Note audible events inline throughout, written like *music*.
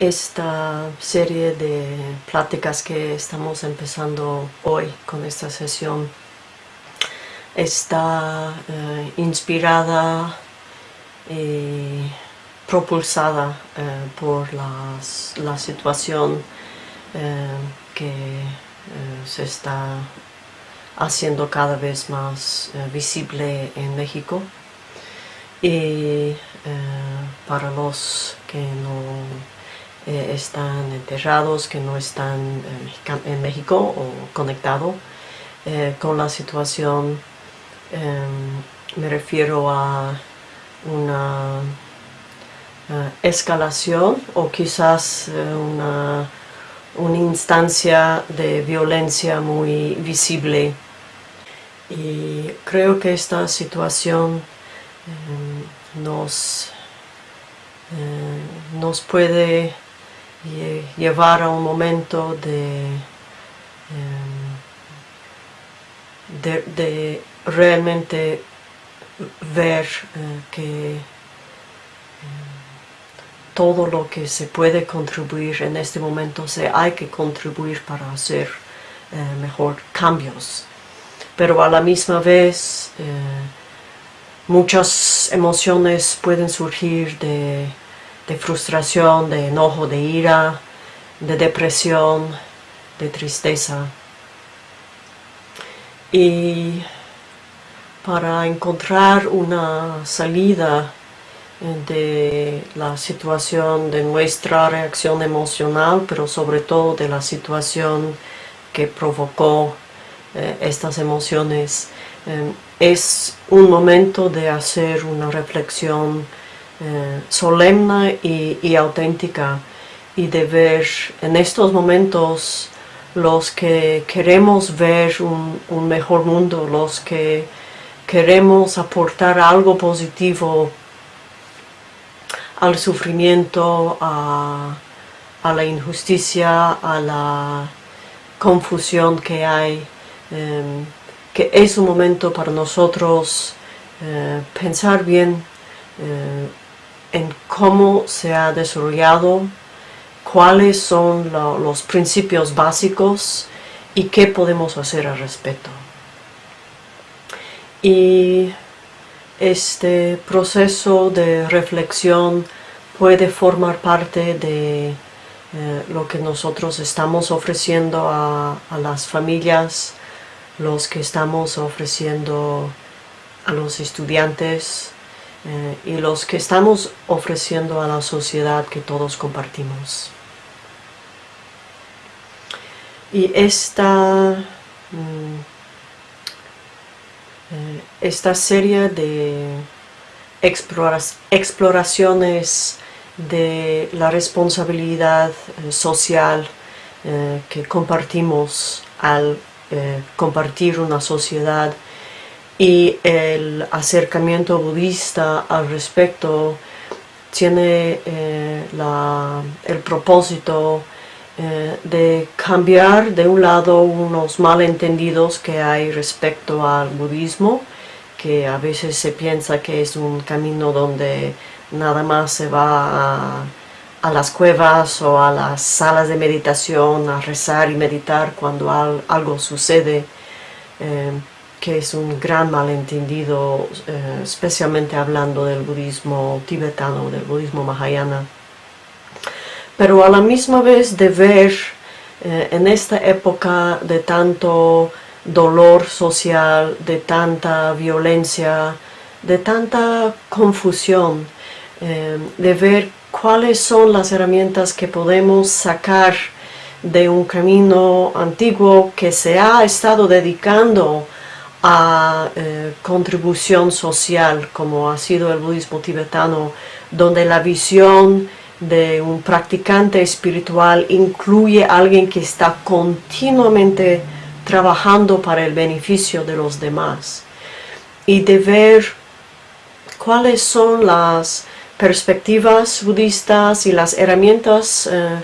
esta serie de pláticas que estamos empezando hoy con esta sesión. Está eh, inspirada y propulsada eh, por la situación eh, que se está haciendo cada vez más visible en México. Y para los que no eh, están enterrados, que no están eh, en México o conectados eh, con la situación. me refiero a una escalación o quizás una, una instancia de violencia muy visible y creo que esta situación nos, nos puede llevar a un momento de, em, de, realmente ver eh, que em, todo lo que se puede contribuir en este momento se hay que contribuir para hacer eh, mejor cambios. Pero a la misma vez eh, muchas emociones pueden surgir de de frustración, de enojo, de ira, de depresión, de tristeza. Y para encontrar una salida de la situación de nuestra reacción emocional, pero sobre todo de la situación que provocó eh, estas emociones, eh, es un momento de hacer una reflexión eh, solemne y, auténtica. Y de ver en estos momentos los que queremos ver un, mejor mundo, los que queremos aportar algo positivo al sufrimiento, a, la injusticia, a la confusión que hay, em, que es un momento para nosotros eh, pensar bien eh, en cómo se ha desarrollado, cuáles son los principios básicos y qué podemos hacer al respecto. Y este proceso de reflexión puede formar parte de eh, lo que nosotros estamos ofreciendo a, a, las familias, los que estamos ofreciendo a los estudiantes, eh, y los que estamos ofreciendo a la sociedad que todos compartimos. Y esta, mm, eh, esta serie de exploraciones de la responsabilidad eh, social que compartimos al compartir una sociedad y el acercamiento budista al respecto tiene eh, el propósito eh, de cambiar de un lado unos malentendidos que hay respecto al budismo, que a veces se piensa que es un camino donde nada más se va a, las cuevas o a las salas de meditación a rezar y meditar cuando algo sucede. Eh, que es un gran malentendido, eh, especialmente hablando del budismo tibetano, del budismo mahayana. Pero a la misma vez de ver eh, en esta época de tanto dolor social, de tanta violencia, de tanta confusión, eh, de ver cuáles son las herramientas que podemos sacar de un camino antiguo que se ha estado dedicando a eh, contribución social como ha sido el budismo tibetano donde la visión de un practicante espiritual incluye a alguien que está continuamente trabajando para el beneficio de los demás. Y de ver cuáles son las perspectivas budistas y las herramientas eh,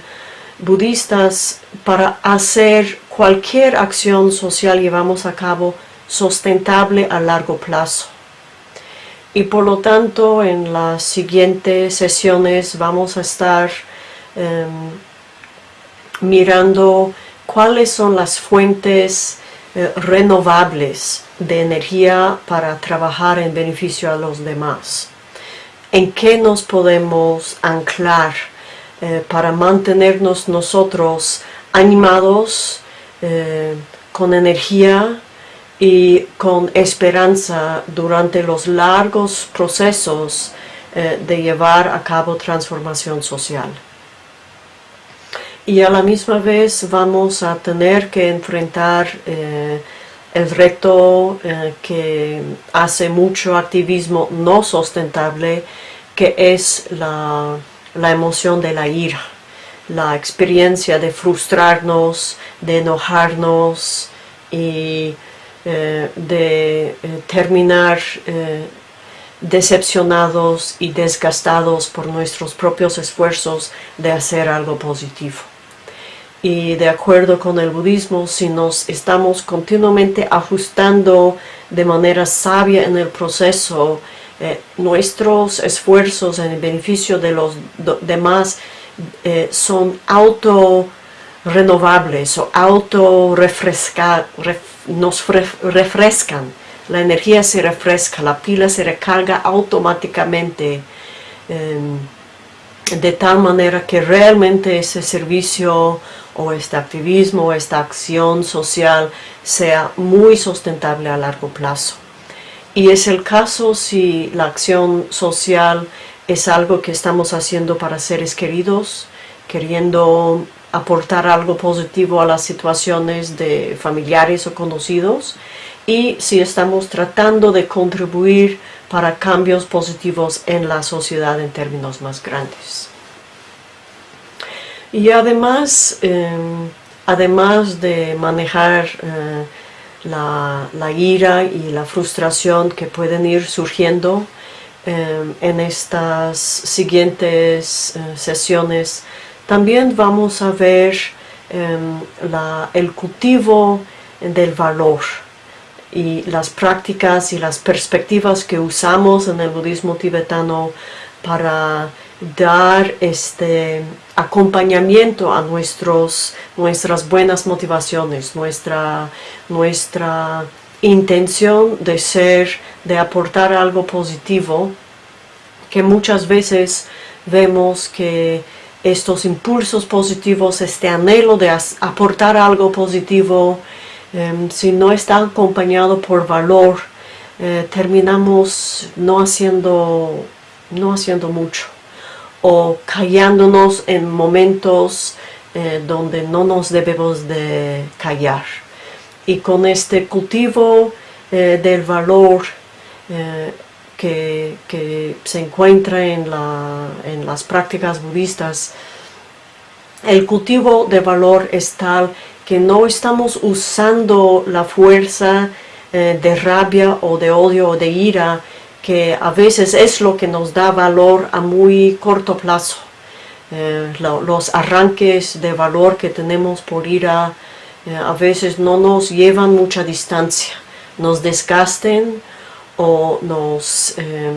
budistas para hacer cualquier acción social llevamos a cabo sustentable a largo plazo. Y por lo tanto en las siguientes sesiones vamos a estar em, mirando cuáles son las fuentes eh, renovables de energía para trabajar en beneficio a los demás. ¿En qué nos podemos anclar eh, para mantenernos nosotros animados, eh, con energía y con esperanza durante los largos procesos de llevar a cabo transformación social? y a la misma vez vamos a tener que enfrentar eh, el reto eh, que hace mucho activismo no sustentable, que es la, emoción de la ira, la experiencia de frustrarnos, de enojarnos y eh, de terminar decepcionados y desgastados por nuestros propios esfuerzos de hacer algo positivo. Y de acuerdo con el budismo, si nos estamos continuamente ajustando de manera sabia en el proceso, eh, nuestros esfuerzos en el beneficio de los demás eh, son auto renovables o auto refresca, nos refrescan. La energía se refresca, la pila se recarga automáticamente em, de tal manera que realmente ese servicio o este activismo o esta acción social sea muy sustentable a largo plazo. Y es el caso si la acción social es algo que estamos haciendo para seres queridos, queriendo aportar algo positivo a las situaciones de familiares o conocidos, y si estamos tratando de contribuir para cambios positivos en la sociedad en términos más grandes. Y además, em, además de manejar eh, la, ira y la frustración que pueden ir surgiendo em, en estas siguientes eh, sesiones, también vamos a ver em, el cultivo del valor y las prácticas y las perspectivas que usamos en el budismo tibetano para dar este acompañamiento a nuestros, nuestras buenas motivaciones, nuestra, nuestra intención de ser, de aportar algo positivo, que muchas veces vemos que estos impulsos positivos, este anhelo de aportar algo positivo, em, si no está acompañado por valor, eh, terminamos no haciendo, no haciendo mucho o callándonos en momentos eh, donde no nos debemos de callar. Y con este cultivo eh, del valor eh, que, se encuentra en, las prácticas budistas, el cultivo de valor es tal que no estamos usando la fuerza de rabia o de odio o de ira que a veces es lo que nos da valor a muy corto plazo. Eh, los arranques de valor que tenemos por ira eh, a veces no nos llevan mucha distancia, nos desgasten o nos, eh,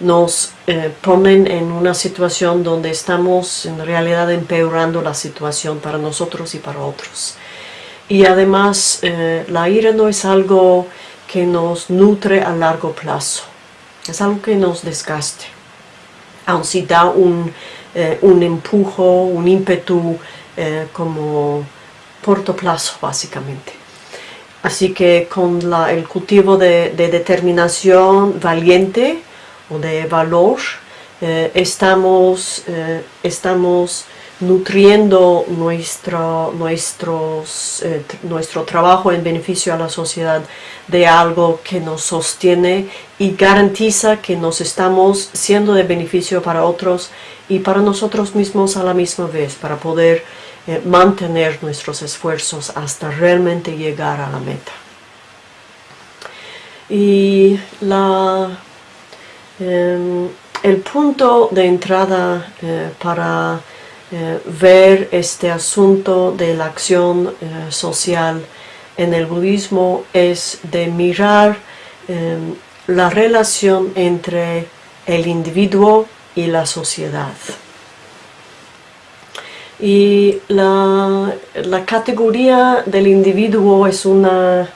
nos ponen en una situación donde estamos en realidad empeorando la situación para nosotros y para otros. Y además la ira no es algo que nos nutre a largo plazo es algo que nos desgaste. Aun si da un, eh, un empujo, un ímpetu eh, como corto plazo básicamente. Así que con el cultivo de, determinación valiente o de valor, eh, estamos, estamos nutriendo nuestro, eh, nuestro trabajo en beneficio a la sociedad de algo que nos sostiene y garantiza que nos estamos siendo de beneficio para otros y para nosotros mismos a la misma vez, para poder eh, mantener nuestros esfuerzos hasta realmente llegar a la meta. Y la, em, el punto de entrada eh, para eh, ver este asunto de la acción social en el budismo es de mirar eh, la relación entre el individuo y la sociedad. Y la, la categoría del individuo es una,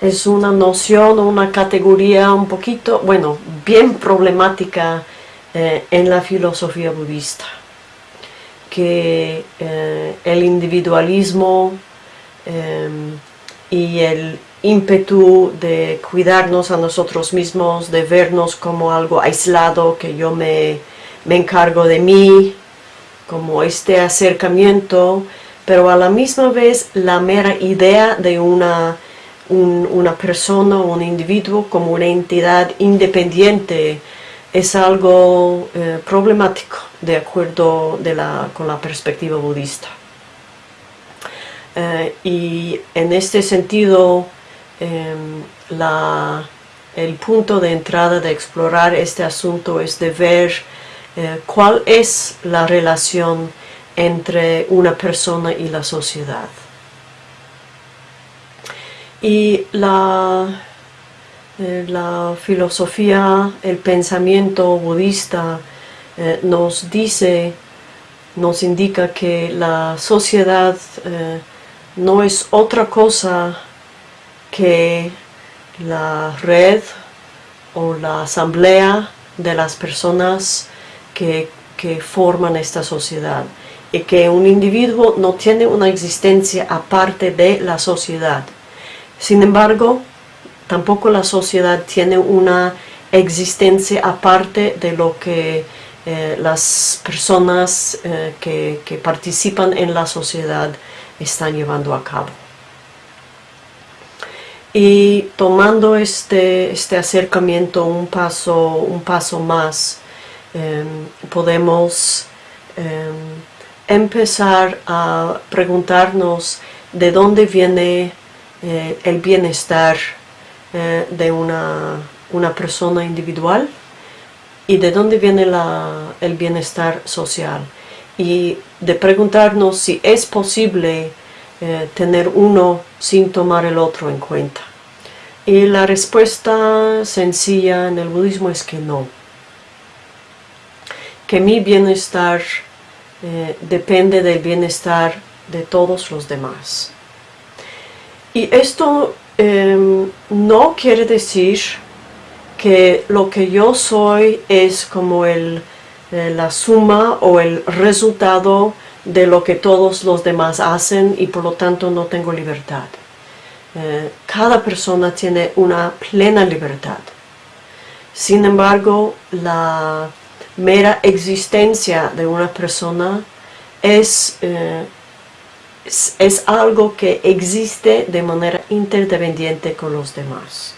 es una noción una categoría un poquito, bueno, bien problemática eh, en la filosofía budista. Que eh, el individualismo eh, y el ímpetu de cuidarnos a nosotros mismos, de vernos como algo aislado, que yo me, me encargo de mí, como este acercamiento, pero a la misma vez la mera idea de una, una persona o un individuo como una entidad independiente es algo eh, problemático de acuerdo con la perspectiva budista. Eh, y en este sentido, em, el punto de entrada de explorar este asunto es de ver eh, cuál es la relación entre una persona y la sociedad. Y la, eh, filosofía, el pensamiento budista eh, nos dice, nos indica que la sociedad no es otra cosa que la red o la asamblea de las personas que, forman esta sociedad y que un individuo no tiene una existencia aparte de la sociedad. Sin embargo, tampoco la sociedad tiene una existencia aparte de lo que eh, las personas eh, que, que, participan en la sociedad están llevando a cabo. Y tomando este, este acercamiento un paso, un paso más, podemos em, empezar a preguntarnos de dónde viene eh, el bienestar eh, de una, persona individual y de dónde viene el bienestar social y de preguntarnos si es posible eh, tener uno sin tomar el otro en cuenta. Y la respuesta sencilla en el budismo es que no que mi bienestar eh, depende del bienestar de todos los demás. Y esto em, no quiere decir que lo que yo soy es como el, eh, la suma o el resultado de lo que todos los demás hacen y por lo tanto no tengo libertad. Eh, cada persona tiene una plena libertad. Sin embargo, la mera existencia de una persona es, eh, es, algo que existe de manera interdependiente con los demás.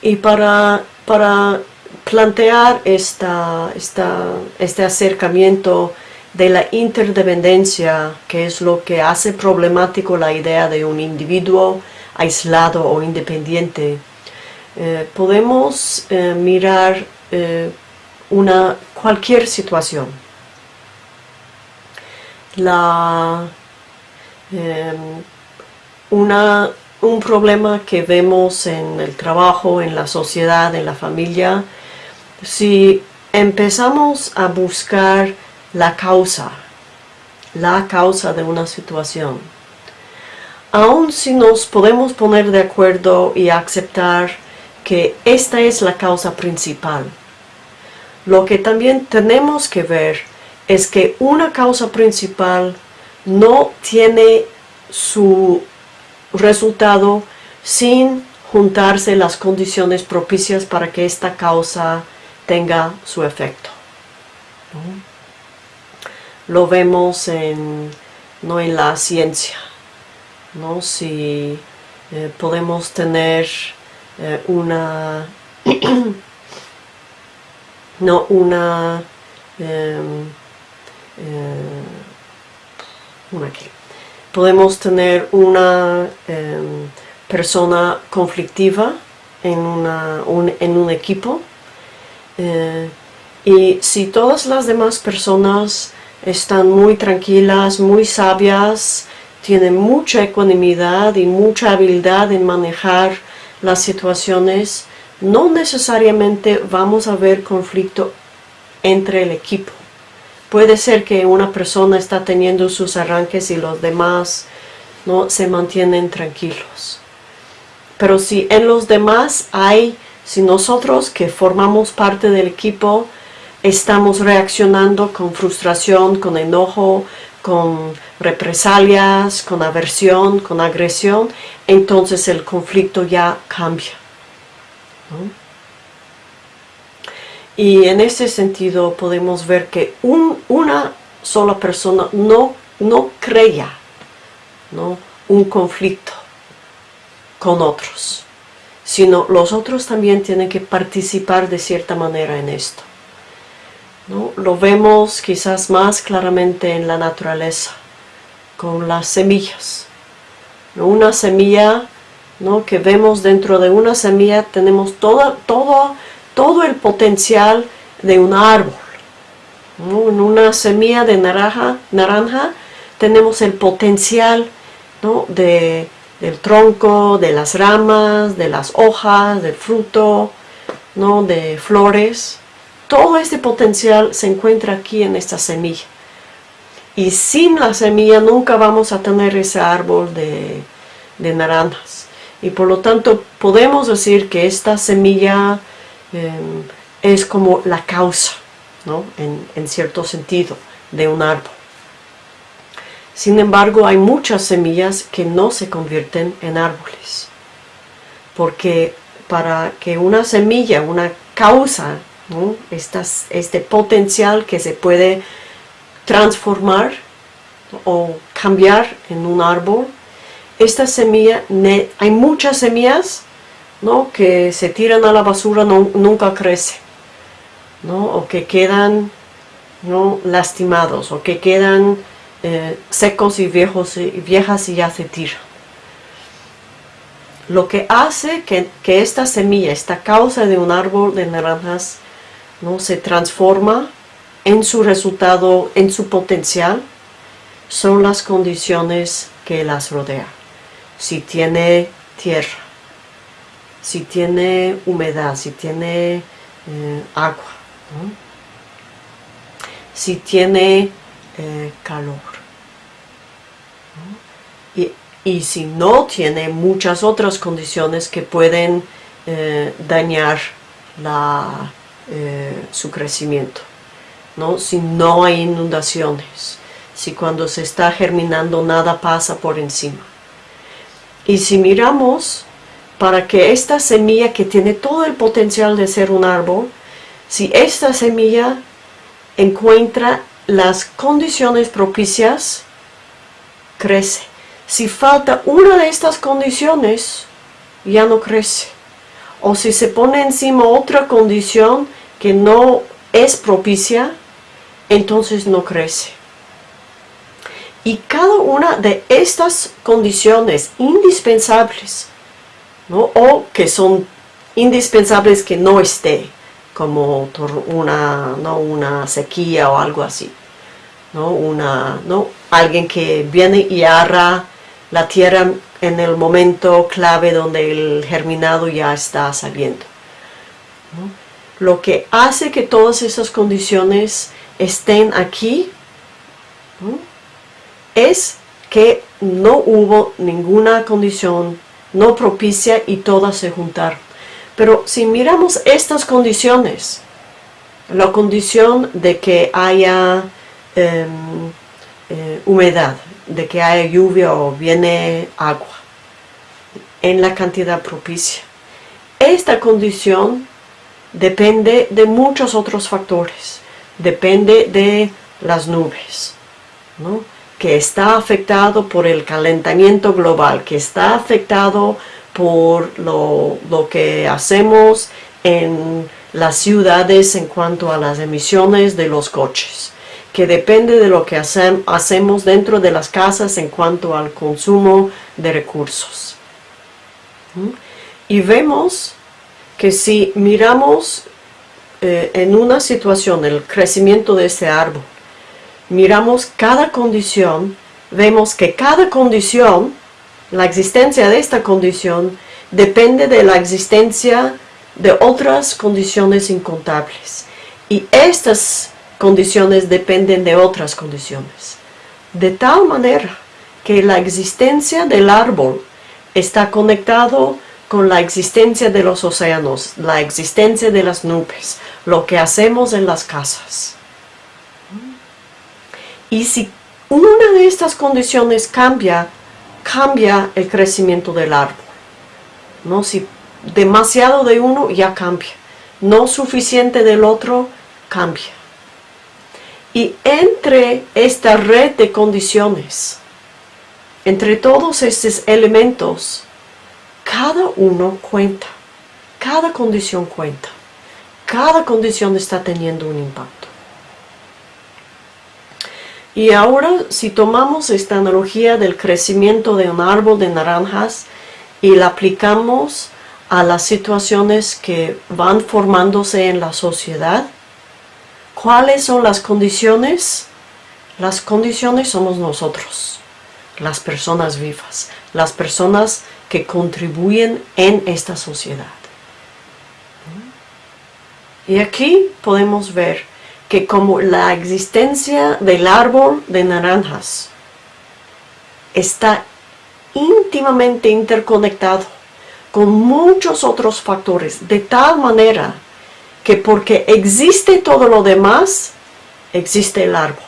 Y para, para plantear esta, este acercamiento de la interdependencia, que es lo que hace problemático la idea de un individuo aislado o independiente, eh, podemos eh, mirar eh, una, cualquier situación. La, em, una, un problema que vemos en el trabajo, en la sociedad, en la familia, si empezamos a buscar la causa, la causa de una situación, aun si nos podemos poner de acuerdo y aceptar que esta es la causa principal. Lo que también tenemos que ver es que una causa principal no tiene su resultado sin juntarse las condiciones propicias para que esta causa tenga su efecto. Lo vemos en, no en la ciencia, ¿no? si eh, podemos tener eh, una *clears throat* no una em, eh, una podemos tener una em, persona conflictiva en, una, un, en un equipo eh, y si todas las demás personas están muy tranquilas, muy sabias, tienen mucha ecuanimidad y mucha habilidad en manejar las situaciones, no necesariamente vamos a ver conflicto entre el equipo. Puede ser que una persona está teniendo sus arranques y los demás no se mantienen tranquilos. Pero si en los demás hay, si nosotros que formamos parte del equipo estamos reaccionando con frustración, con enojo, con represalias, con aversión, con agresión, entonces el conflicto ya cambia. Y en ese sentido podemos ver que una sola persona no, no crea ¿no? un conflicto con otros, sino los otros también tienen que participar de cierta manera en esto. ¿No? Lo vemos quizás más claramente en la naturaleza, con las semillas. Una semilla ¿no? que vemos dentro de una semilla tenemos todo, todo todo el potencial de un árbol. En una semilla de naranja, naranja tenemos el potencial de, del tronco, de las ramas, de las hojas, del fruto, ¿no? de flores. Todo este potencial se encuentra aquí en esta semilla. Y sin la semilla nunca vamos a tener ese árbol de, naranjas. Y por lo tanto podemos decir que esta semilla Em, es como la causa, ¿no? en, cierto sentido, de un árbol. Sin embargo, hay muchas semillas que no se convierten en árboles. Porque para que una semilla, una causa, este potencial que se puede transformar o cambiar en un árbol, esta semilla, hay muchas semillas que se tiran a la basura nunca crece, o que quedan lastimados, o que quedan eh, secos y viejos y viejas y ya se tiran. Lo que hace que, esta semilla, esta causa de un árbol de naranjas, ¿no? se transforma en su resultado, en su potencial, son las condiciones que las rodean. Si tiene tierra, si tiene humedad, si tiene eh, agua, si tiene eh, calor. Y, si no tiene muchas otras condiciones que pueden eh, dañar su crecimiento. ¿no? Si no hay inundaciones, si cuando se está germinando nada pasa por encima. Y si miramos para que esta semilla que tiene todo el potencial de ser un árbol, si esta semilla encuentra las condiciones propicias, crece. Si falta una de estas condiciones, ya no crece. O si se pone encima otra condición que no es propicia, entonces no crece. Y cada una de estas condiciones indispensables o que son indispensables que no esté, como una, ¿no? una sequía o algo así. ¿no? Una, ¿no? Alguien que viene y arra la tierra en el momento clave donde el germinado ya está saliendo. Lo que hace que todas esas condiciones estén aquí es que no hubo ninguna condición no propicia y todas se juntaron. Pero si miramos estas condiciones, la condición de que haya em, eh, humedad, de que haya lluvia o viene agua en la cantidad propicia. Esta condición depende de muchos otros factores. Depende de las nubes, ¿no? que está afectado por el calentamiento global, que está afectado por lo, que hacemos en las ciudades en cuanto a las emisiones de los coches, que depende de lo que hacemos dentro de las casas en cuanto al consumo de recursos. Y vemos que si miramos eh, en una situación el crecimiento de este árbol, miramos cada condición, vemos que cada condición, la existencia de esta condición, depende de la existencia de otras condiciones incontables. Y estas condiciones dependen de otras condiciones. De tal manera que la existencia del árbol está conectado con la existencia de los océanos, la existencia de las nubes, lo que hacemos en las casas. Y si una de estas condiciones cambia, cambia el crecimiento del árbol. ¿no? Si demasiado de uno, ya cambia. No suficiente del otro, cambia. Y entre esta red de condiciones, entre todos estos elementos, cada uno cuenta. Cada condición cuenta. Cada condición está teniendo un impacto. Y ahora si tomamos esta analogía del crecimiento de un árbol de naranjas y la aplicamos a las situaciones que van formándose en la sociedad, ¿cuáles son las condiciones? Las condiciones somos nosotros, las personas vivas, las personas que contribuyen en esta sociedad. Y aquí podemos ver que como la existencia del árbol de naranjas está íntimamente interconectado con muchos otros factores, de tal manera que porque existe todo lo demás, existe el árbol.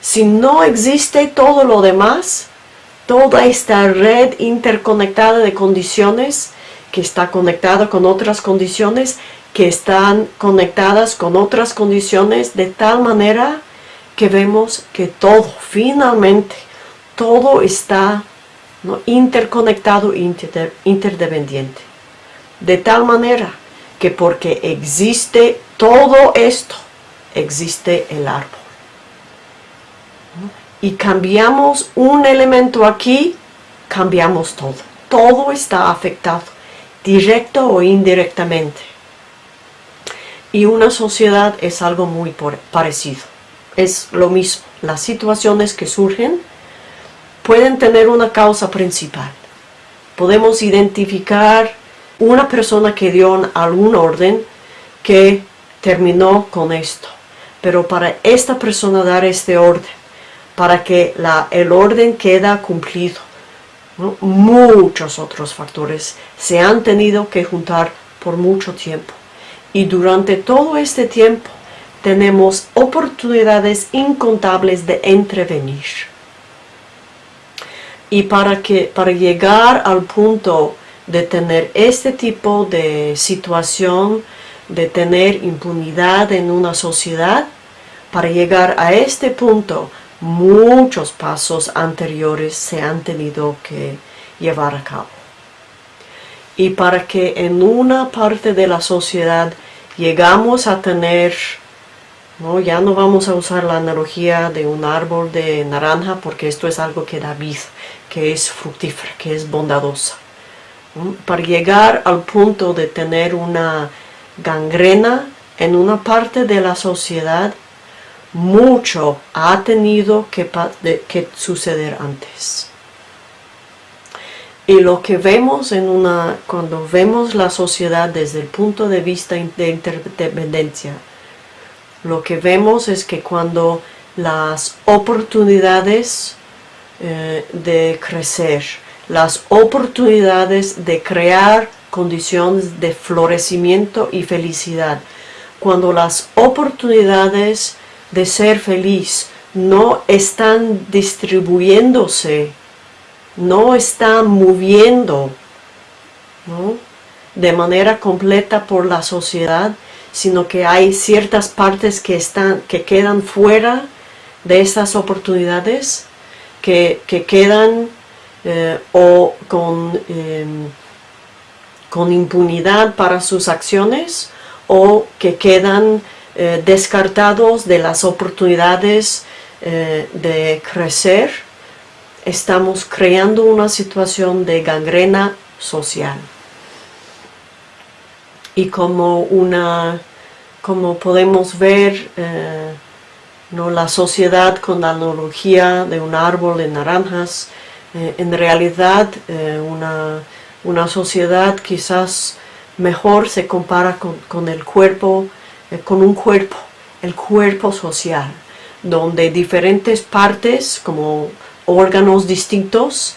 Si no existe todo lo demás, toda esta red interconectada de condiciones que está conectada con otras condiciones, que están conectadas con otras condiciones de tal manera que vemos que todo, finalmente, todo está interconectado e interdependiente. De tal manera que porque existe todo esto, existe el árbol. Y cambiamos un elemento aquí, cambiamos todo. Todo está afectado, directo o indirectamente. Y una sociedad es algo muy parecido. Es lo mismo. Las situaciones que surgen pueden tener una causa principal. Podemos identificar una persona que dio algún orden que terminó con esto. Pero para esta persona dar este orden, para que el orden queda cumplido, muchos otros factores se han tenido que juntar por mucho tiempo. Y durante todo este tiempo tenemos oportunidades incontables de intervenir. Y para, que, para llegar al punto de tener este tipo de situación, de tener impunidad en una sociedad, para llegar a este punto, muchos pasos anteriores se han tenido que llevar a cabo. Y para que en una parte de la sociedad llegamos a tener, ¿no? ya no vamos a usar la analogía de un árbol de naranja porque esto es algo que da vida, que es fructífera, que es bondadosa. Para llegar al punto de tener una gangrena en una parte de la sociedad, mucho ha tenido que, suceder antes. Y lo que vemos en una, cuando vemos la sociedad desde el punto de vista de interdependencia, lo que vemos es que cuando las oportunidades eh, de crecer, las oportunidades de crear condiciones de florecimiento y felicidad, cuando las oportunidades de ser feliz no están distribuyéndose no está moviendo de manera completa por la sociedad, sino que hay ciertas partes que, están, que quedan fuera de estas oportunidades, que, quedan eh, o con, em, con impunidad para sus acciones o que quedan eh, descartados de las oportunidades eh, de crecer estamos creando una situación de gangrena social. Y como una, como podemos ver, eh, ¿no? la sociedad con la analogía de un árbol de naranjas, en realidad una, una, sociedad quizás mejor se compara con, con el cuerpo, con un cuerpo el cuerpo social, donde diferentes partes como órganos distintos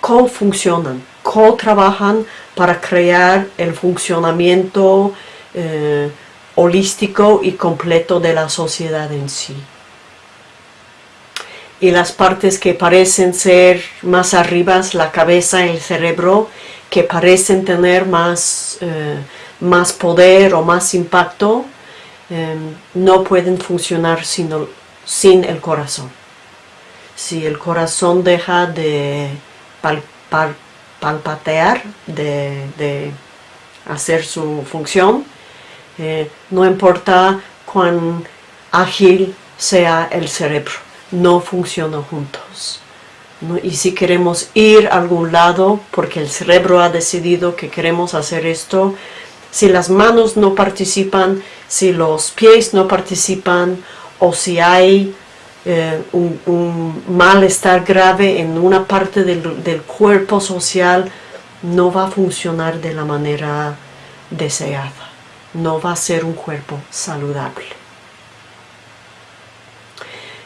co-funcionan, co-trabajan para crear el funcionamiento eh, holístico y completo de la sociedad en sí. Y las partes que parecen ser más arriba, la cabeza el cerebro, que parecen tener más, eh, más poder o más impacto, eh, no pueden funcionar sin sin el corazón. Si el corazón deja de palpatear, de, hacer su función, eh, no importa cuán ágil sea el cerebro, no funcionan juntos. Y si queremos ir a algún lado, porque el cerebro ha decidido que queremos hacer esto, si las manos no participan, si los pies no participan, o si hay eh, un, malestar grave en una parte del, cuerpo social, no va a funcionar de la manera deseada. No va a ser un cuerpo saludable.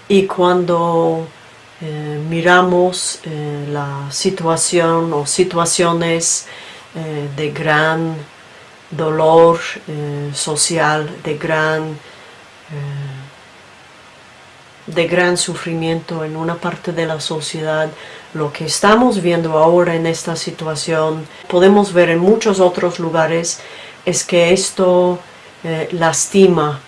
Y cuando eh, miramos eh, la situación o situaciones de gran dolor social, de gran de gran sufrimiento en una parte de la sociedad. Lo que estamos viendo ahora en esta situación, podemos ver en muchos otros lugares, es que esto eh, lastima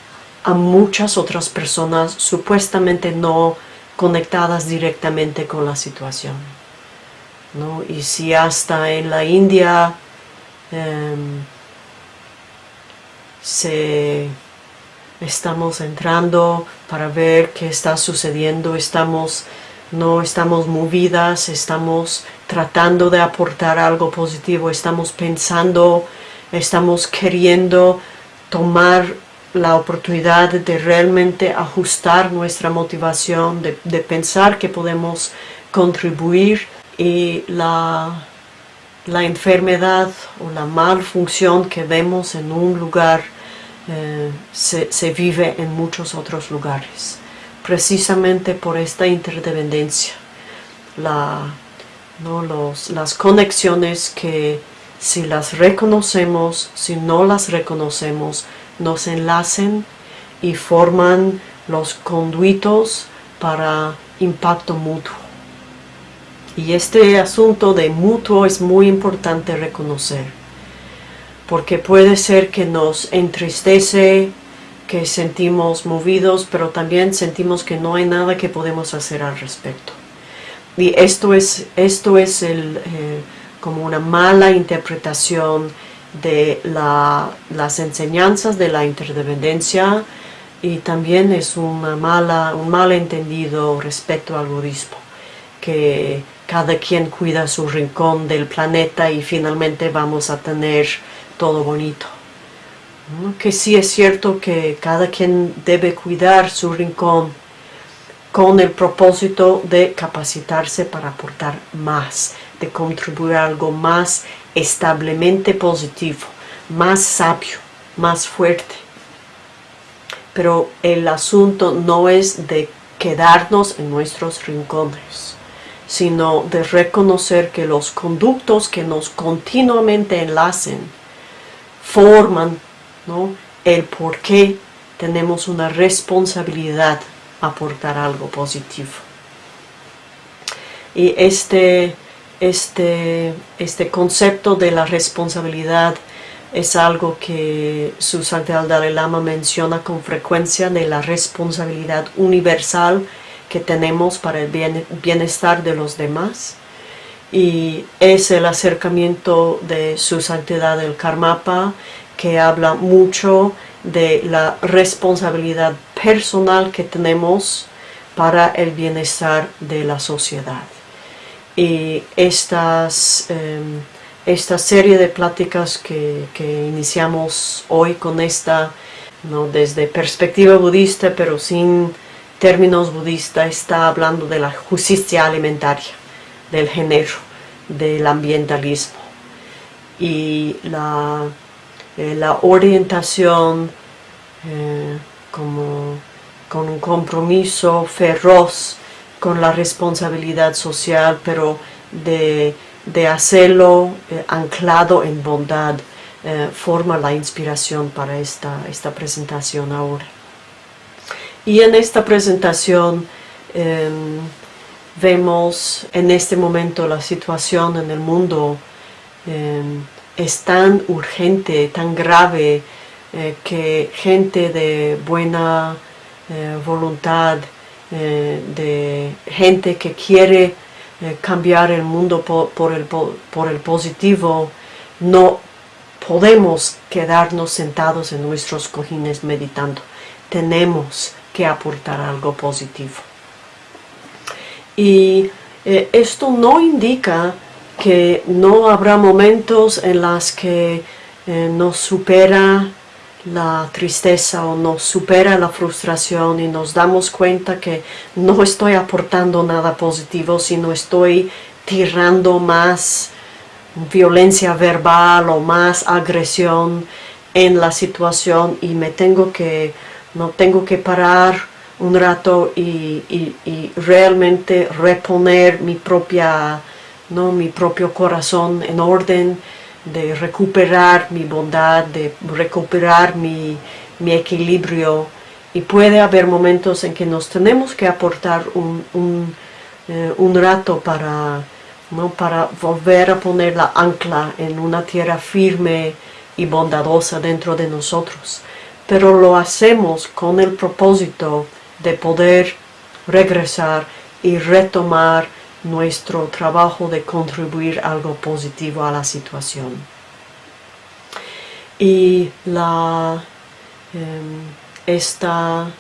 a muchas otras personas supuestamente no conectadas directamente con la situación. Y si hasta en la India em, se estamos entrando para ver qué está sucediendo, estamos, no estamos movidas, estamos tratando de aportar algo positivo, estamos pensando, estamos queriendo tomar la oportunidad de realmente ajustar nuestra motivación, de, pensar que podemos contribuir y la, la enfermedad o la malfunción que vemos en un lugar eh, se, vive en muchos otros lugares, precisamente por esta interdependencia, las conexiones que si las reconocemos, si no las reconocemos, nos enlacen y forman los conduitos para impacto mutuo. Y este asunto de mutuo es muy importante reconocer porque puede ser que nos entristece, que sentimos movidos, pero también sentimos que no hay nada que podemos hacer al respecto. Y esto es, esto es eh, como una mala interpretación de las enseñanzas de la interdependencia y también es una mala, un mal entendido respecto al budismo, que cada quien cuida su rincón del planeta y finalmente vamos a tener todo bonito. Que sí es cierto que cada quien debe cuidar su rincón con el propósito de capacitarse para aportar más, de contribuir a algo más establemente positivo, más sabio, más fuerte. Pero el asunto no es de quedarnos en nuestros rincones, sino de reconocer que los conductos que nos continuamente enlacen forman el por qué tenemos una responsabilidad aportar algo positivo. Y este, este, este concepto de la responsabilidad es algo que su Santidad Dalai Lama menciona con frecuencia de la responsabilidad universal que tenemos para el bienestar de los demás y es el acercamiento de su santidad el Karmapa que habla mucho de la responsabilidad personal que tenemos para el bienestar de la sociedad. Y estas, em, esta serie de pláticas que, iniciamos hoy con esta, ¿no? desde perspectiva budista pero sin términos budistas, está hablando de la justicia alimentaria del género, del ambientalismo. Y la, eh, la orientación eh, como con un compromiso feroz con la responsabilidad social, pero de, hacerlo eh, anclado en bondad, forma la inspiración para esta, esta presentación ahora. Y en esta presentación em, vemos en este momento la situación en el mundo em, es tan urgente, tan grave, eh, que gente de buena eh, voluntad, eh, de gente que quiere cambiar el mundo por, el, por el positivo, no podemos quedarnos sentados en nuestros cojines meditando. Tenemos que aportar algo positivo. Y esto no indica que no habrá momentos en los que nos supera la tristeza o nos supera la frustración y nos damos cuenta que no estoy aportando nada positivo, sino estoy tirando más violencia verbal o más agresión en la situación y me tengo que, no tengo que parar un rato y, realmente reponer mi propia, ¿no? mi propio corazón en orden de recuperar mi bondad, de recuperar mi, equilibrio y puede haber momentos en que nos tenemos que aportar un, un, eh, rato para, ¿no? para volver a poner la ancla en una tierra firme y bondadosa dentro de nosotros. Pero lo hacemos con el propósito de poder regresar y retomar nuestro trabajo de contribuir algo positivo a la situación. Y la, em, esta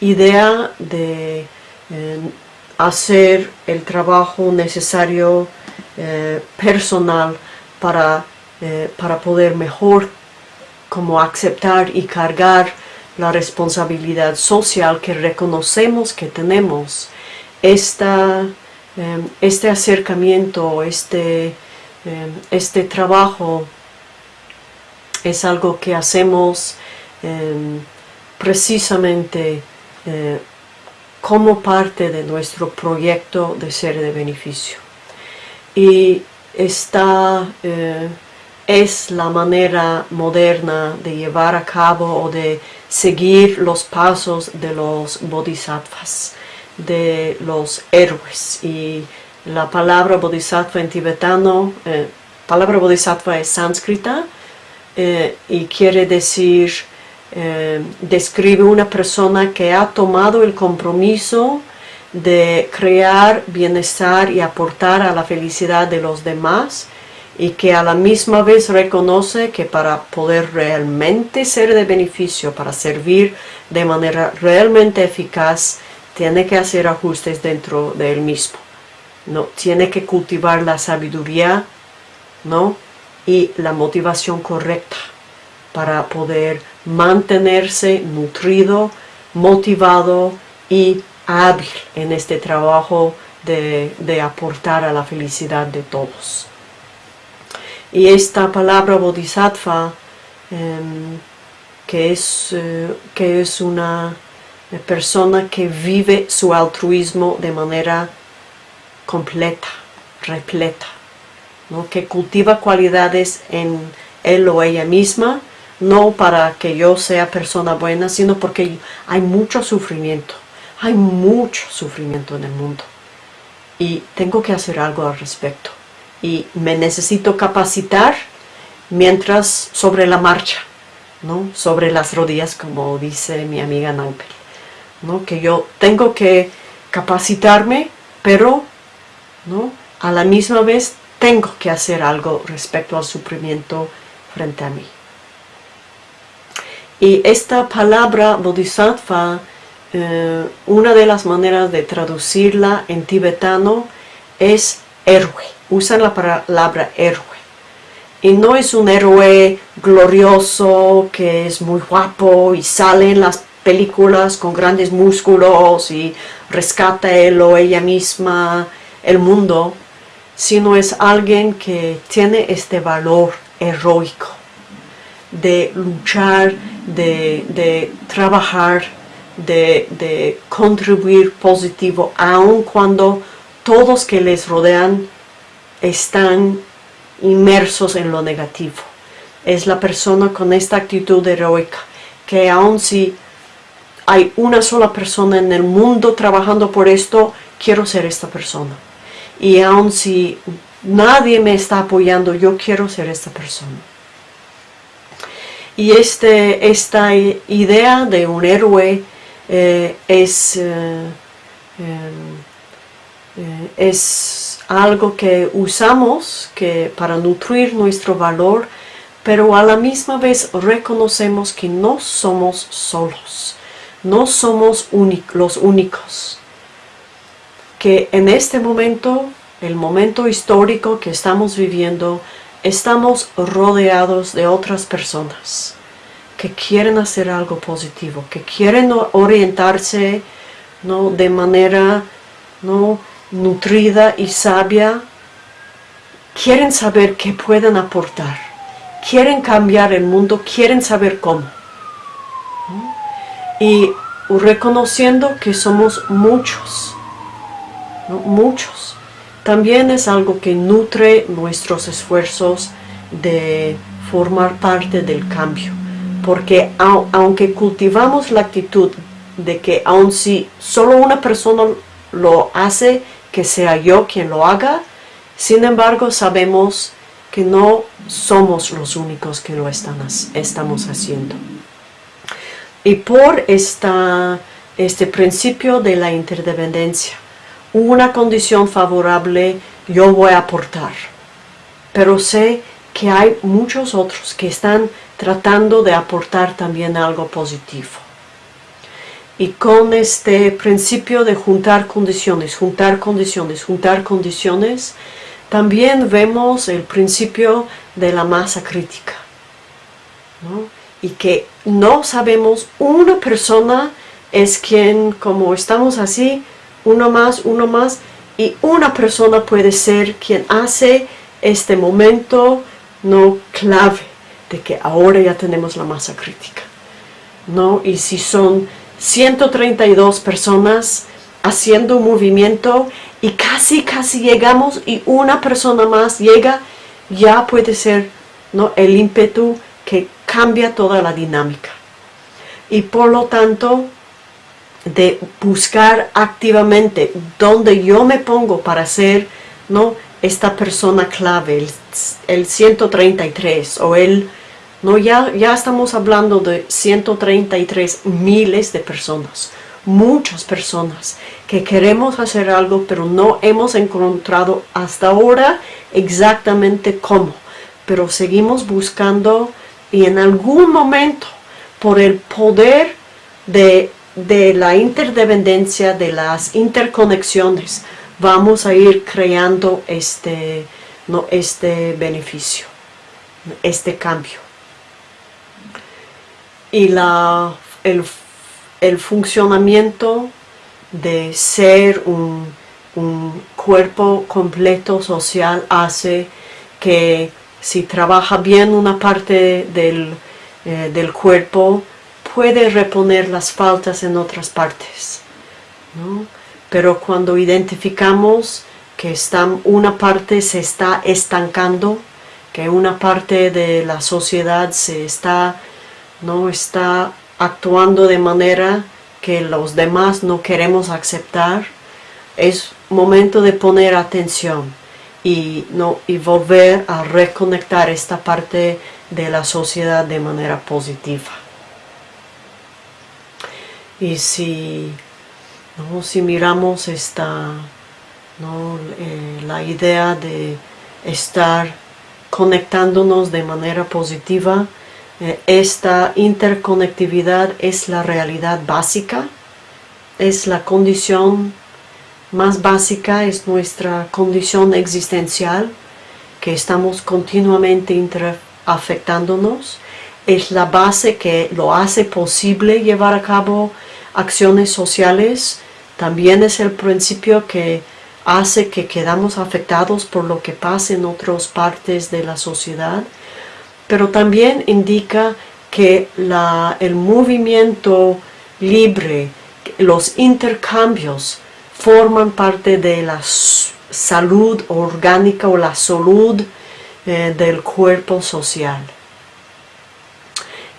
idea de em, hacer el trabajo necesario eh, personal para, eh, para poder mejor como aceptar y cargar la responsabilidad social que reconocemos que tenemos. Esta Em, este acercamiento, este, em, este trabajo es algo que hacemos em, precisamente eh, como parte de nuestro proyecto de ser de beneficio. Y esta eh, es la manera moderna de llevar a cabo o de seguir los pasos de los bodhisattvas de los héroes. Y la palabra bodhisattva en tibetano, eh, palabra bodhisattva es sánscrita eh, y quiere decir, eh, describe una persona que ha tomado el compromiso de crear bienestar y aportar a la felicidad de los demás y que a la misma vez reconoce que para poder realmente ser de beneficio, para servir de manera realmente eficaz, tiene que hacer ajustes dentro de él mismo. ¿no? Tiene que cultivar la sabiduría ¿no? y la motivación correcta para poder mantenerse nutrido, motivado y hábil en este trabajo de, aportar a la felicidad de todos. Y esta palabra bodhisattva, em, que, es, eh, que es una persona que vive su altruismo de manera completa, repleta, ¿no? que cultiva cualidades en él o ella misma, no para que yo sea persona buena, sino porque hay mucho sufrimiento, hay mucho sufrimiento en el mundo y tengo que hacer algo al respecto y me necesito capacitar mientras sobre la marcha, ¿no? sobre las rodillas como dice mi amiga Naupel que yo tengo que capacitarme, pero ¿no? a la misma vez tengo que hacer algo respecto al sufrimiento frente a mí. Y esta palabra bodhisattva, eh, una de las maneras de traducirla en tibetano es héroe. Usan la palabra héroe. Y no es un héroe glorioso que es muy guapo y sale en las películas con grandes músculos y rescata él o ella misma el mundo, sino es alguien que tiene este valor heroico de luchar de, trabajar, de, de, contribuir positivo, aun cuando todos que les rodean están inmersos en lo negativo. Es la persona con esta actitud heroica, que aun si hay una sola persona en el mundo trabajando por esto, quiero ser esta persona. Y aun si nadie me está apoyando, yo quiero ser esta persona. Y este, esta idea de un héroe eh, es, eh, eh, es algo que usamos que para nutrir nuestro valor, pero a la misma vez reconocemos que no somos solos, no somos los únicos. Que en este momento, el momento histórico que estamos viviendo, estamos rodeados de otras personas que quieren hacer algo positivo, que quieren orientarse ¿no? de manera ¿no? Nutrida y sabia, quieren saber qué pueden aportar, quieren cambiar el mundo, quieren saber cómo. Y reconociendo que somos muchos, muchos, también es algo que nutre nuestros esfuerzos de formar parte del cambio. Porque aunque cultivamos la actitud de que aun si solo una persona lo hace, que sea yo quien lo haga, sin embargo sabemos que no somos los únicos que lo están, estamos haciendo. Y por esta, este principio de la interdependencia, una condición favorable yo voy a aportar. Pero sé que hay muchos otros que están tratando de aportar también algo positivo. Y con este principio de juntar condiciones, juntar condiciones, juntar condiciones, también vemos el principio de la masa crítica. Y que no sabemos, una persona es quien, como estamos así, uno más, uno más, y una persona puede ser quien hace este momento no clave de que ahora ya tenemos la masa crítica. ¿no? Y si son 132 personas haciendo movimiento y casi, casi llegamos y una persona más llega, ya puede ser ¿no? el ímpetu que cambia toda la dinámica. Y por lo tanto, de buscar activamente dónde yo me pongo para ser ¿no? esta persona clave, el, 133 o el... No, ya, ya estamos hablando de 133 miles de personas, muchas personas que queremos hacer algo pero no hemos encontrado hasta ahora exactamente cómo. Pero seguimos buscando y en algún momento por el poder de de la interdependencia, de las interconexiones, vamos a ir creando este, no, este beneficio, este cambio. Y la, el, funcionamiento de ser un, cuerpo completo social hace que si trabaja bien una parte del, eh, del cuerpo, puede reponer las faltas en otras partes. Pero cuando identificamos que una parte se está estancando, que una parte de la sociedad se está, no está actuando de manera que los demás no queremos aceptar, es momento de poner atención y, no, y volver a reconectar esta parte de la sociedad de manera positiva. Y si, si miramos esta, eh, la idea de estar conectándonos de manera positiva, esta interconectividad es la realidad básica, es la condición más básica, es nuestra condición existencial, que estamos continuamente afectándonos, es la base que lo hace posible llevar a cabo acciones sociales. También es el principio que hace que quedamos afectados por lo que pasa en otras partes de la sociedad, pero también indica que el movimiento libre, los intercambios forman parte de la salud orgánica o la salud eh, del cuerpo social.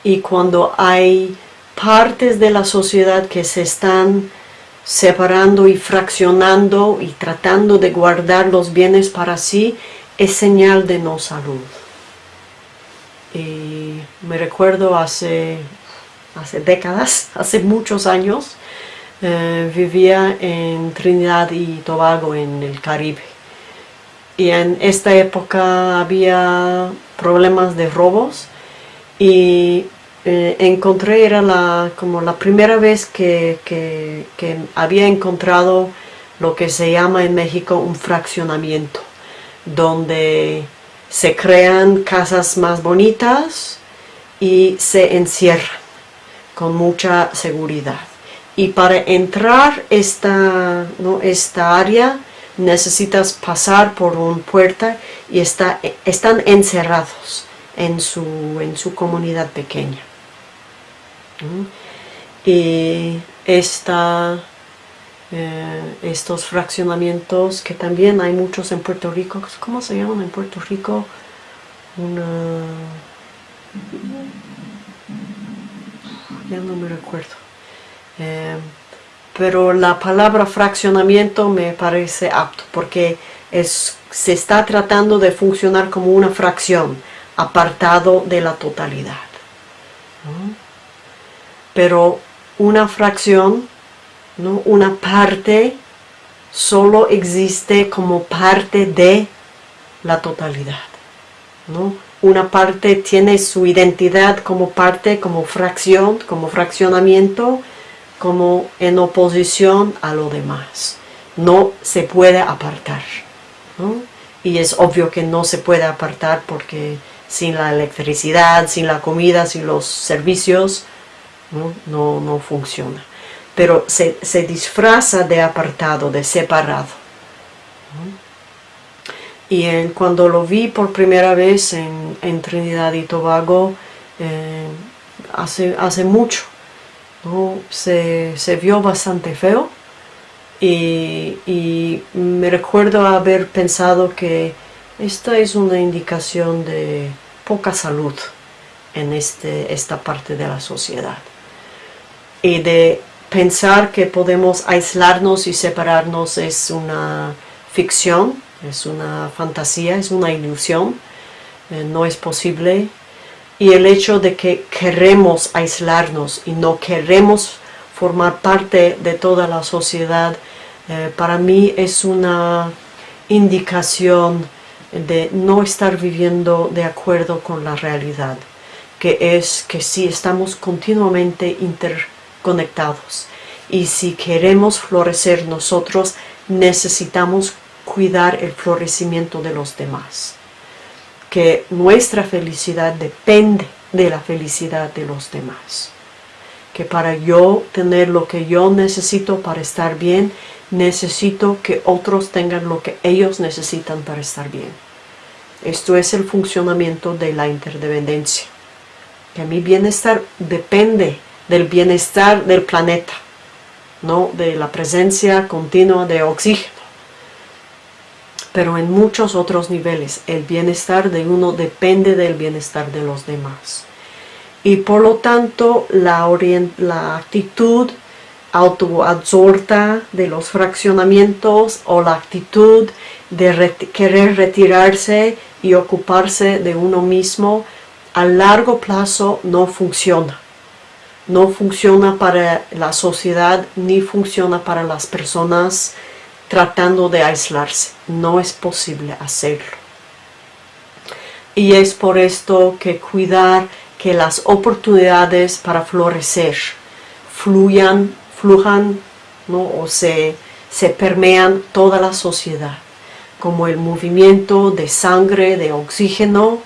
Y cuando hay partes de la sociedad que se están separando y fraccionando y tratando de guardar los bienes para sí, es señal de no salud. Y me recuerdo hace, hace décadas, *laughs* hace muchos años, eh, vivía en Trinidad y Tobago, en el Caribe. Y en esta época había problemas de robos y eh, encontré, era la, como la primera vez que, que, había encontrado lo que se llama en México un fraccionamiento, donde se crean casas más bonitas y se encierran con mucha seguridad. Y para entrar esta, ¿no? esta área necesitas pasar por una puerta y está, están encerrados en su, en su comunidad pequeña. Y esta, eh, estos fraccionamientos que también hay muchos en Puerto Rico, ¿cómo se llaman en Puerto Rico? Una... Ya no me recuerdo. Eh, pero la palabra fraccionamiento me parece apto porque es, se está tratando de funcionar como una fracción, apartado de la totalidad pero una fracción, ¿no? una parte, solo existe como parte de la totalidad. ¿no? Una parte tiene su identidad como parte, como fracción, como fraccionamiento, como en oposición a lo demás. No se puede apartar. Y es obvio que no se puede apartar porque sin la electricidad, sin la comida, sin los servicios, no, no, funciona. Pero se, disfraza de apartado, de separado. Y cuando lo vi por primera vez en, Trinidad y Tobago, eh, hace, hace mucho, se, vio bastante feo. Y, y, me recuerdo haber pensado que esta es una indicación de poca salud en este, esta parte de la sociedad y de pensar que podemos aislarnos y separarnos es una ficción, es una fantasía, es una ilusión, eh, no es posible. Y el hecho de que queremos aislarnos y no queremos formar parte de toda la sociedad, eh, para mí es una indicación de no estar viviendo de acuerdo con la realidad, que es que si estamos continuamente inter conectados. Y si queremos florecer nosotros, necesitamos cuidar el florecimiento de los demás. Que nuestra felicidad depende de la felicidad de los demás. Que para yo tener lo que yo necesito para estar bien, necesito que otros tengan lo que ellos necesitan para estar bien. Esto es el funcionamiento de la interdependencia. Que mi bienestar depende del bienestar del planeta, ¿no? de la presencia continua de oxígeno. Pero en muchos otros niveles, el bienestar de uno depende del bienestar de los demás. Y por lo tanto, la, la actitud autoabsorta de los fraccionamientos o la actitud de querer retirarse y ocuparse de uno mismo a largo plazo no funciona no funciona para la sociedad ni funciona para las personas tratando de aislarse. No es posible hacerlo. Y es por esto que cuidar que las oportunidades para florecer fluyan, flujan ¿no? o se, se permean toda la sociedad, como el movimiento de sangre, de oxígeno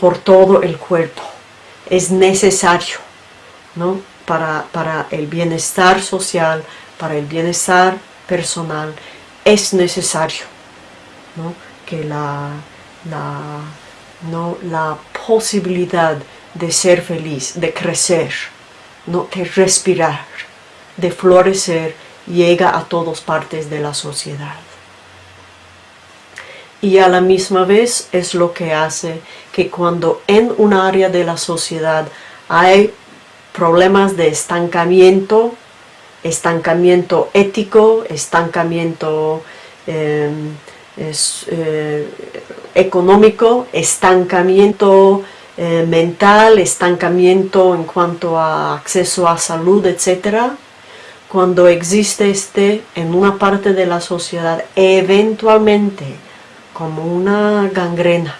por todo el cuerpo. Es necesario ¿no? para, para el bienestar social, para el bienestar personal, es necesario que la, la, ¿no? la posibilidad de ser feliz, de crecer, ¿no? de respirar, de florecer, llega a todas partes de la sociedad. Y a la misma vez es lo que hace que cuando en un área de la sociedad hay problemas de estancamiento, estancamiento ético, estancamiento em, eh, económico, estancamiento eh, mental, estancamiento en cuanto a acceso a salud, etc. Cuando existe este en una parte de la sociedad, eventualmente, como una gangrena,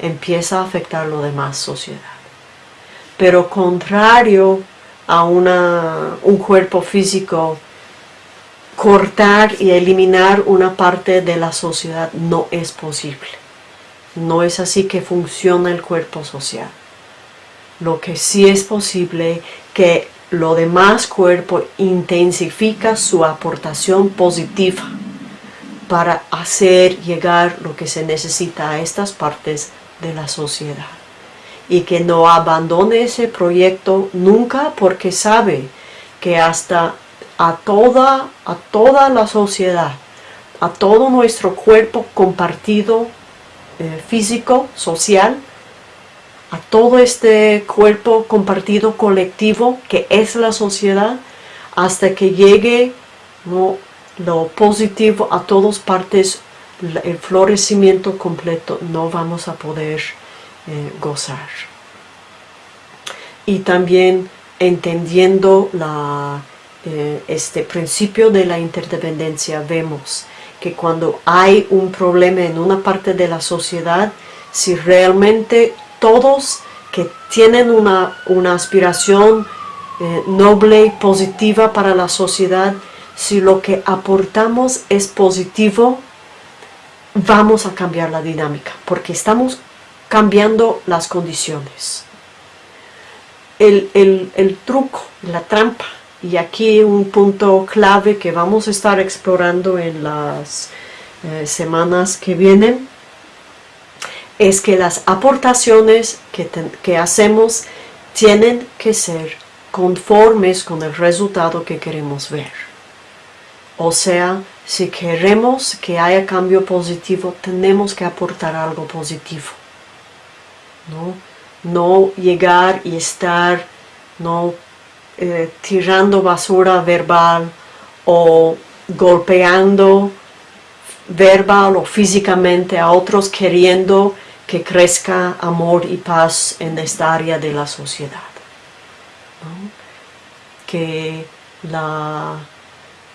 empieza a afectar lo demás sociedad. Pero contrario a una, un cuerpo físico, cortar y eliminar una parte de la sociedad no es posible. No es así que funciona el cuerpo social. Lo que sí es posible que lo demás cuerpo intensifica su aportación positiva para hacer llegar lo que se necesita a estas partes de la sociedad. Y que no abandone ese proyecto nunca porque sabe que hasta a toda, a toda la sociedad, a todo nuestro cuerpo compartido eh, físico, social, a todo este cuerpo compartido colectivo que es la sociedad, hasta que llegue lo positivo a todas partes, el florecimiento completo, no vamos a poder eh, gozar. Y también entendiendo eh, este principio de la interdependencia, vemos que cuando hay un problema en una parte de la sociedad, si realmente todos que tienen una, una aspiración eh, noble y positiva para la sociedad, si lo que aportamos es positivo, vamos a cambiar la dinámica, porque estamos cambiando las condiciones. El, el truco, la trampa, y aquí un punto clave que vamos a estar explorando en las eh, semanas que vienen es que las aportaciones que, que hacemos tienen que ser conformes con el resultado que queremos ver. O sea, si queremos que haya cambio positivo, tenemos que aportar algo positivo. No, no llegar y estar no eh, tirando basura verbal o golpeando verbal o físicamente a otros queriendo que crezca amor y paz en esta área de la sociedad. Que la,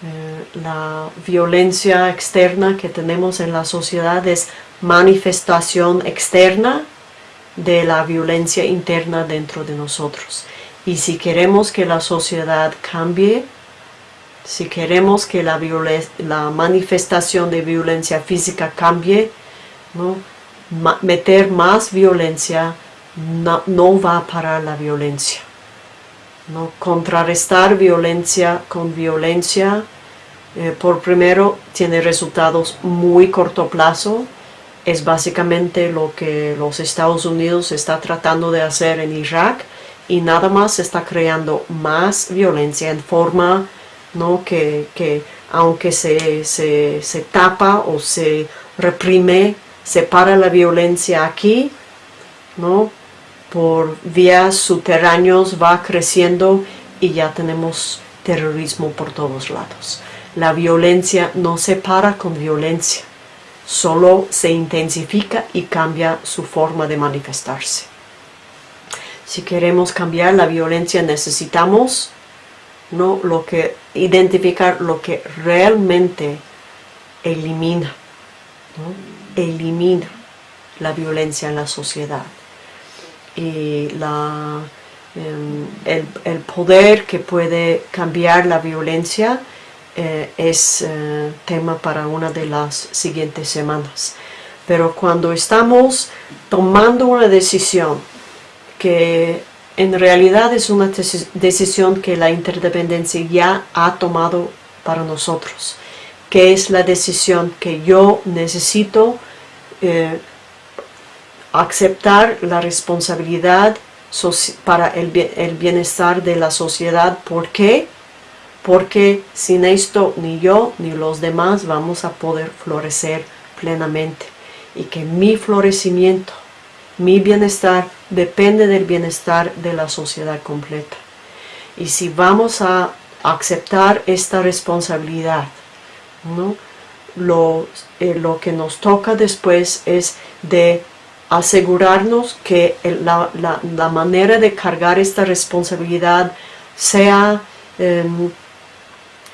eh, la violencia externa que tenemos en la sociedad es manifestación externa de la violencia interna dentro de nosotros. Y si queremos que la sociedad cambie, si queremos que la, la manifestación de violencia física cambie, ¿no? meter más violencia no, va a parar la violencia. ¿no? Contrarrestar violencia con violencia, eh, por primero, tiene resultados muy corto plazo. Es básicamente lo que los Estados Unidos está tratando de hacer en Irak y nada más está creando más violencia en forma ¿no? que, aunque se, se, tapa o se reprime, se para la violencia aquí, ¿no? por vías subterráneos va creciendo y ya tenemos terrorismo por todos lados. La violencia no se para con violencia, solo se intensifica y cambia su forma de manifestarse. Si queremos cambiar la violencia necesitamos ¿no? lo que, identificar lo que realmente elimina, elimina la violencia en la sociedad. Y la, em, el, poder que puede cambiar la violencia eh, es eh, tema para una de las siguientes semanas. Pero cuando estamos tomando una decisión que en realidad es una decisión que la interdependencia ya ha tomado para nosotros, que es la decisión que yo necesito eh, aceptar la responsabilidad para el, bienestar de la sociedad. ¿Por qué? Porque sin esto ni yo ni los demás vamos a poder florecer plenamente. Y que mi florecimiento, mi bienestar, depende del bienestar de la sociedad completa. Y si vamos a aceptar esta responsabilidad, ¿no? lo, eh, lo que nos toca después es de asegurarnos que la, la, manera de cargar esta responsabilidad sea, em,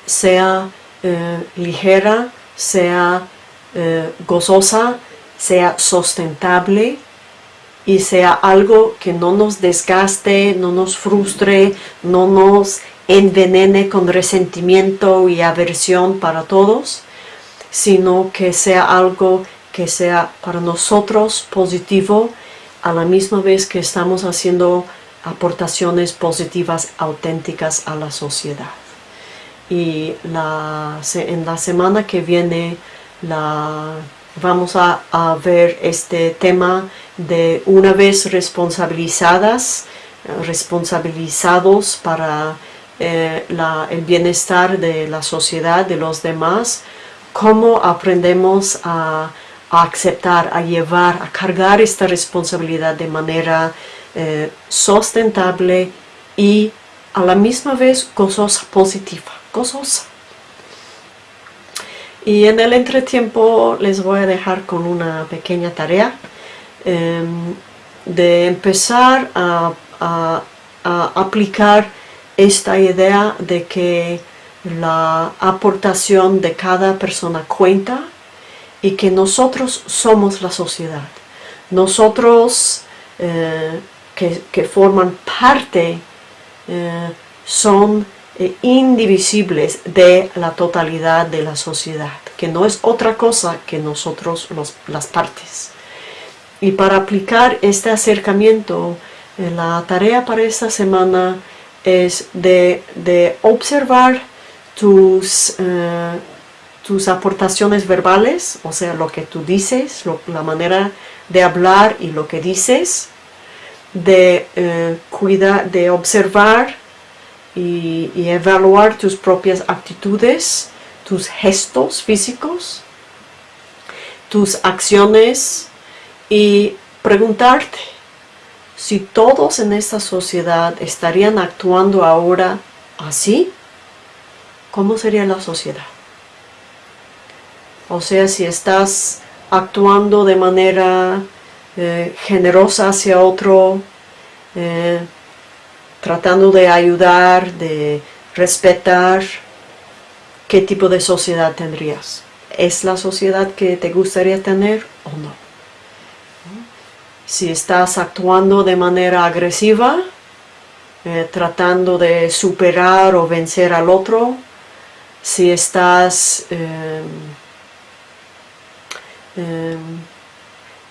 sea eh, ligera, sea eh, gozosa, sea sustentable y sea algo que no nos desgaste, no nos frustre, no nos envenene con resentimiento y aversión para todos, sino que sea algo que sea para nosotros positivo a la misma vez que estamos haciendo aportaciones positivas auténticas a la sociedad. Y en la semana que viene vamos a, ver este tema de una vez responsabilizadas, responsabilizados para eh, el bienestar de la sociedad, de los demás, cómo aprendemos a a aceptar, a llevar, a cargar esta responsabilidad de manera eh, sustentable y a la misma vez gozosa, positiva, gozosa. Y en el entretiempo les voy a dejar con una pequeña tarea em, de empezar a, aplicar esta idea de que la aportación de cada persona cuenta y que nosotros somos la sociedad. Nosotros eh, que, forman parte eh, son eh, indivisibles de la totalidad de la sociedad, que no es otra cosa que nosotros las partes. Y para aplicar este acercamiento, la tarea para esta semana es de, observar tus tus aportaciones verbales, o sea, lo que tú dices, la manera de hablar y lo que dices, de eh, cuidar, de observar y, evaluar tus propias actitudes, tus gestos físicos, tus acciones y preguntarte si todos en esta sociedad estarían actuando ahora así, ¿cómo sería la sociedad? O sea, si estás actuando de manera eh, generosa hacia otro, eh, tratando de ayudar, de respetar, ¿qué tipo de sociedad tendrías? ¿Es la sociedad que te gustaría tener o no? Si estás actuando de manera agresiva, eh, tratando de superar o vencer al otro, si estás Em,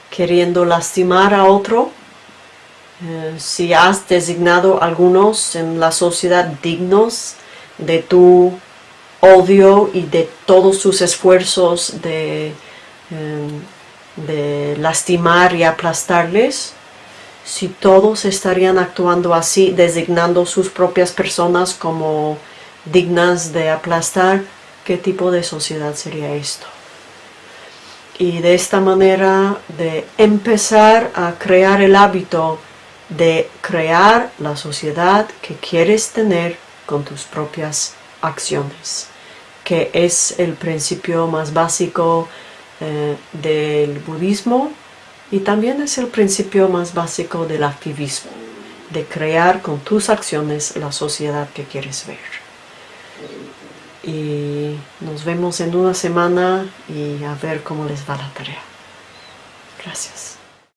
queriendo lastimar a otro, eh, si has designado algunos en la sociedad dignos de tu odio y de todos sus esfuerzos de, em, de lastimar y aplastarles, si todos estarían actuando así, designando sus propias personas como dignas de aplastar, ¿qué tipo de sociedad sería esto? y de esta manera de empezar a crear el hábito de crear la sociedad que quieres tener con tus propias acciones, que es el principio más básico eh, del budismo y también es el principio más básico del activismo, de crear con tus acciones la sociedad que quieres ver y nos vemos en una semana y a ver cómo les va la tarea. Gracias.